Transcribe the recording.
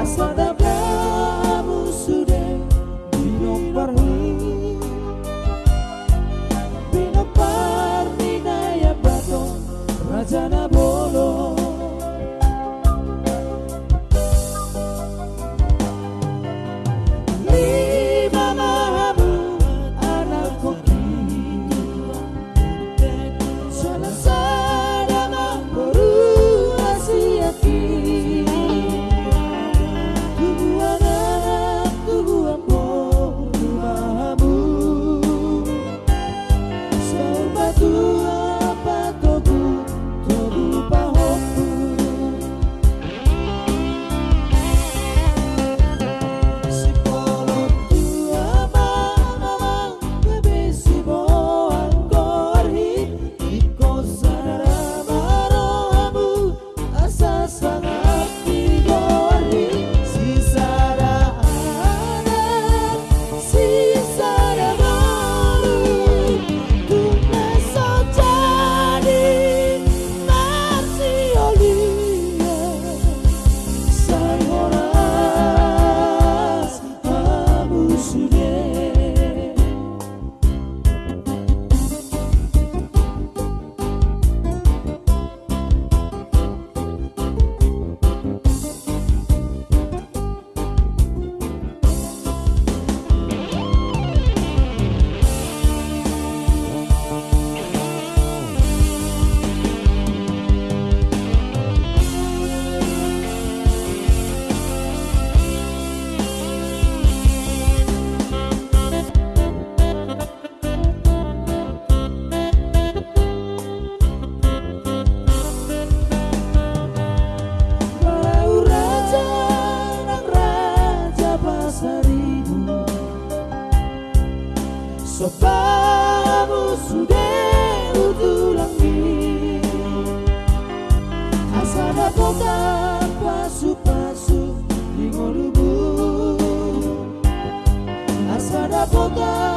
I saw the Sende